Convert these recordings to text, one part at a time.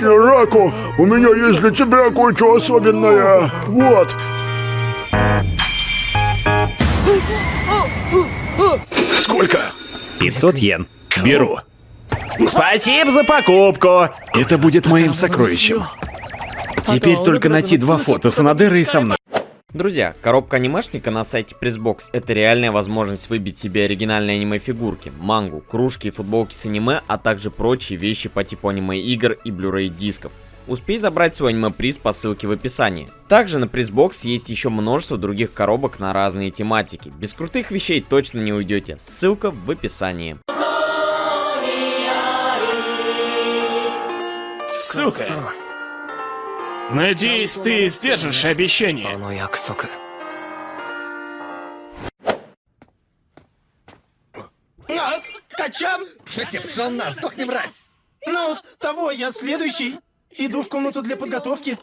отлично, Раку. У меня есть для тебя кое-что особенное. Вот. Сколько? 500 йен. Беру. Спасибо за покупку. Это будет моим сокровищем. Теперь только найти два фото Санадера и со мной. Друзья, коробка анимешника на сайте Pressbox это реальная возможность выбить себе оригинальные аниме-фигурки, мангу, кружки и футболки с аниме, а также прочие вещи по типу аниме-игр и Blu-ray дисков. Успей забрать свой аниме-приз по ссылке в описании. Также на Pressbox есть еще множество других коробок на разные тематики. Без крутых вещей точно не уйдете. Ссылка в описании. Сука! Надеюсь, ты сдержишь обещание. А, Качан? Шатепшон нас, сдохни, мразь! Ну, того, я следующий. Иду в комнату для подготовки.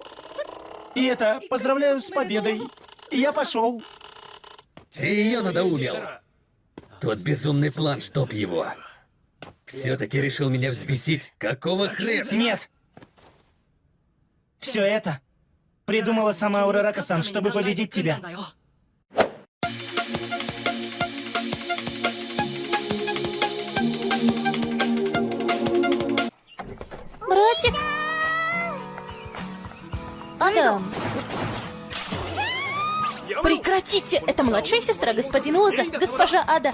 И это, поздравляю с победой. И я пошел. Ты ее надоумил. Тот безумный план, чтоб его. Все-таки решил меня взбесить. Какого хрена? Нет. Все это придумала сама Аурарака-сан, чтобы победить тебя. Братик? Адам. Прекратите! Это младшая сестра господина Оза, госпожа Ада.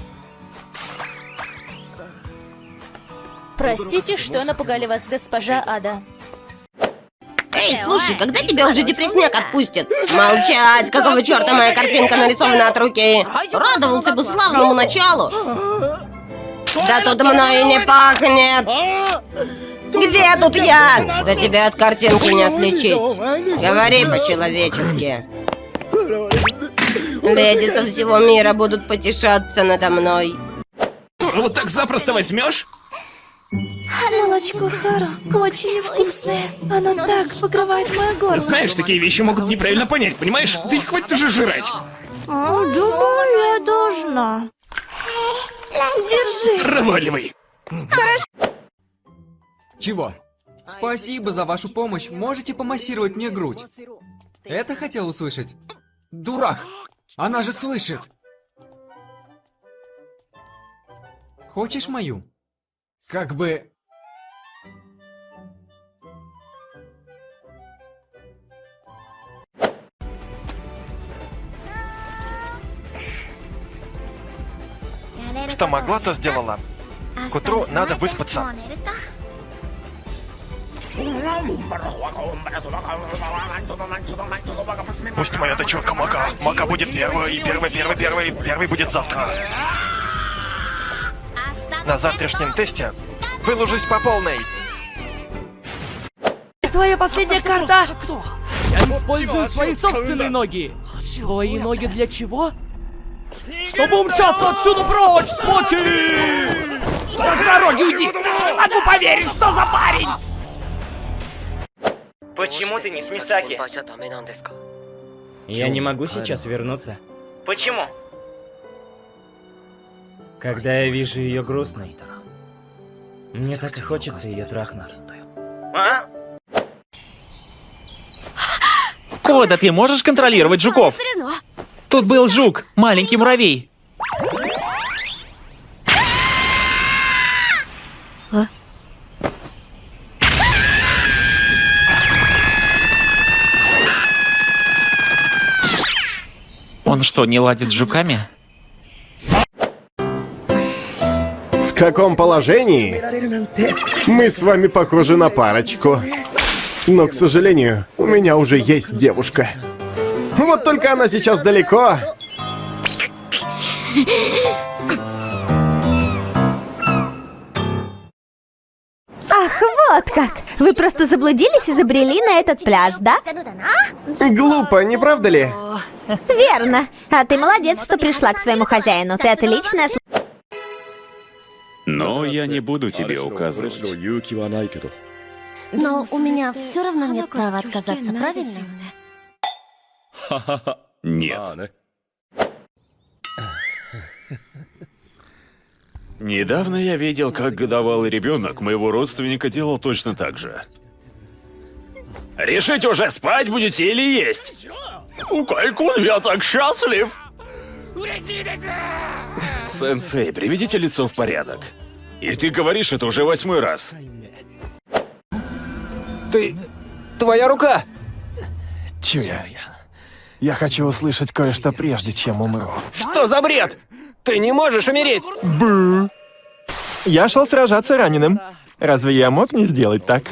Простите, что напугали вас, госпожа Ада. Эй, слушай, когда тебя уже депрессняк отпустят? Молчать! Какого черта моя картинка нарисована от руки? Радовался бы славному началу! Да тут мной и не пахнет! Где тут я? Да тебя от картинки не отличить. Говори по-человечески. Леди со всего мира будут потешаться надо мной. Тоже вот так запросто возьмешь? Молочко Хару очень вкусное. Оно так покрывает мое горло. Знаешь, такие вещи могут неправильно понять, понимаешь? Ты хватит уже жрать. Думаю, я должна. Держи. Проваливай. Чего? Спасибо за вашу помощь. Можете помассировать мне грудь? Это хотел услышать? Дурак! Она же слышит! Хочешь мою? Как бы... Что могла, то сделала. К утру надо выспаться. Пусть моя дочурка Мака. Мака будет первой, и первый, первый, первый, первый будет завтра. На завтрашнем тесте выложусь по полной. Твоя последняя карта! Я использую свои собственные ноги! Твои ноги для чего? Чтобы умчаться отсюда прочь, Смоки! С дороги уйди! Не могу поверить, что за парень! Почему ты не с Мисаки? Я не могу сейчас вернуться. Почему? Когда я вижу ее грустной, мне так и хочется ее трахнуть. А? Кода, ты можешь контролировать жуков? Тут был жук, маленький муравей. Он что, не ладит с жуками? В таком положении мы с вами похожи на парочку. Но, к сожалению, у меня уже есть девушка. Вот только она сейчас далеко. Ах, вот как! Вы просто заблудились и забрели на этот пляж, да? Глупо, не правда ли? Верно. А ты молодец, что пришла к своему хозяину. Ты отличная Но я не буду тебе указывать. Но у меня все равно нет права отказаться, правильно? Нет. Недавно я видел, как годовалый ребенок моего родственника делал точно так же. Решите уже, спать будете или есть? У Кайкун я так счастлив. Сенсей, приведите лицо в порядок. И ты говоришь это уже восьмой раз. Ты... Твоя рука! Чуя. Я хочу услышать кое-что прежде, чем умру. Что за бред? Ты не можешь умереть! Бу. Я шел сражаться раненым. Разве я мог не сделать так?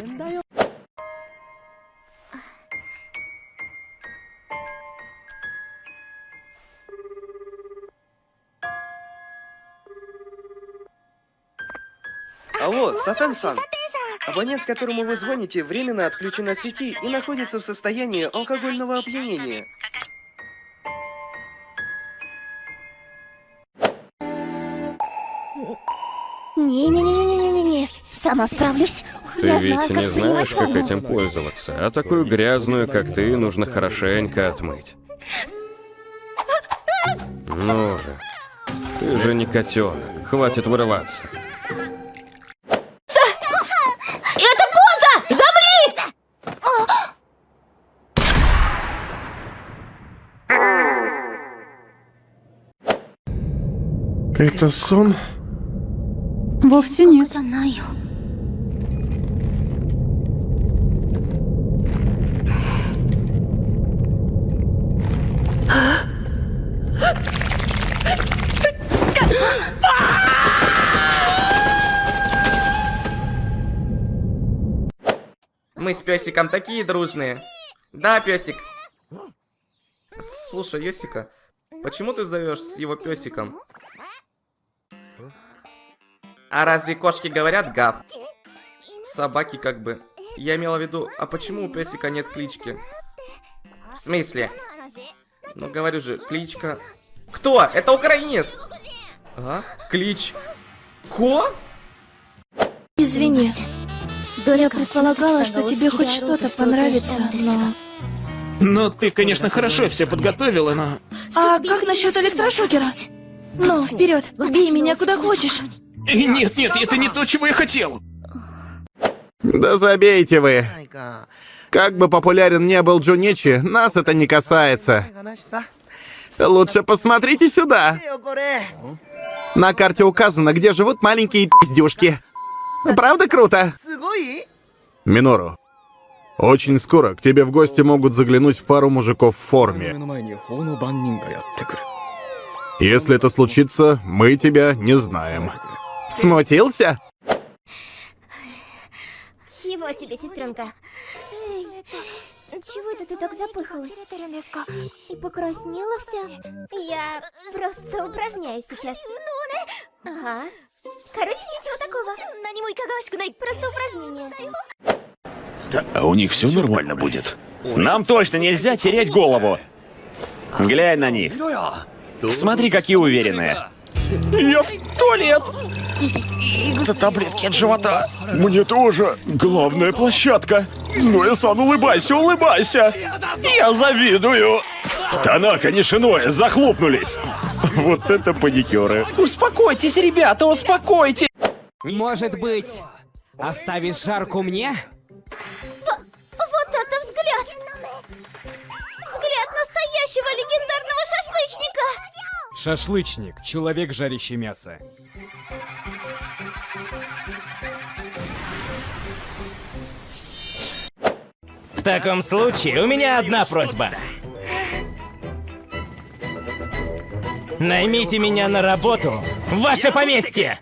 Алло, Сатан-сан. Абонент, которому вы звоните, временно отключен от сети и находится в состоянии алкогольного опьянения. Не-не-не-не-не-не-не. Сама справлюсь. Ты Я ведь знаю, не как знаешь, как этим пользоваться, а такую грязную, как ты, нужно хорошенько отмыть. Ну же, ты же не котенок, хватит вырываться. Это сон? Вовсе нет. Знаю. Мы с песиком такие дружные. Да, песик. Слушай, Йосика, почему ты зовешь с его песиком? А разве кошки говорят гав? Собаки как бы. Я имела в виду, а почему у песика нет клички? В смысле? Ну говорю же, кличка. Кто? Это украинец! А? Клич. Ко? Извини. Я предполагала, что тебе хоть что-то понравится, но... Ну, ты, конечно, хорошо все подготовила, но... А как насчет электрошокера? Ну, вперед, бей меня куда хочешь. Нет, нет, это не то, чего я хотел. Да забейте вы. Как бы популярен не был Джуничи, нас это не касается. Лучше посмотрите сюда. На карте указано, где живут маленькие пиздюшки. Правда круто? Минору, очень скоро к тебе в гости могут заглянуть пару мужиков в форме. Если это случится, мы тебя не знаем. Смутился? Чего тебе, сестренка? Чего это ты так запыхалась? И покраснела вся? Я просто упражняюсь сейчас. Ага. Короче, ничего такого. Просто упражнение. А у них все нормально будет. Нам точно нельзя терять голову. Глянь на них. Смотри, какие уверенные. Я в туалет. Это таблетки от живота. Мне тоже. Главная площадка. Ну и сан, улыбайся, улыбайся. Я завидую. Танака, Нишиное, захлопнулись. Вот это паникеры. Успокойтесь, ребята, успокойтесь! Может быть, оставишь жарку мне? Вот это взгляд! Взгляд настоящего легендарного шашлычника! Шашлычник, человек, жарящий мясо. В таком случае у меня одна просьба. Наймите меня на работу в ваше поместье!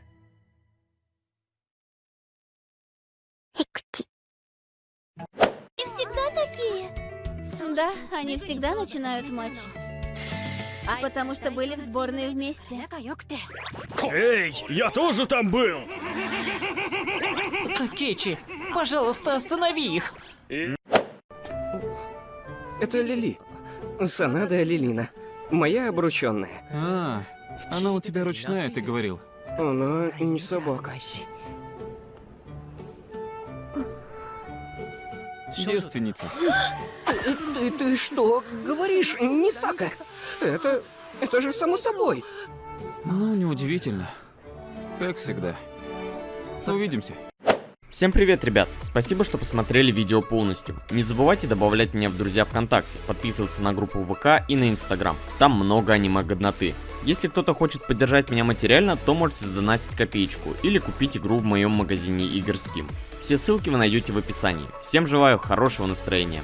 И всегда такие? Да, они всегда начинают матч. Потому что были в сборной вместе. Эй, я тоже там был. Такечи, пожалуйста, останови их. Это Лили. Санада Лилина. Моя обрученная. А, она у тебя ручная, ты говорил. Она не собака. Девственница. Ты, ты, ты что говоришь, Нисака? Это... это же само собой. Ну, неудивительно. Как всегда. Увидимся. Всем привет, ребят! Спасибо, что посмотрели видео полностью. Не забывайте добавлять меня в друзья ВКонтакте, подписываться на группу ВК и на Инстаграм. Там много аниме-годноты. Если кто-то хочет поддержать меня материально, то можете задонатить копеечку или купить игру в моем магазине игр Steam. Все ссылки вы найдете в описании. Всем желаю хорошего настроения.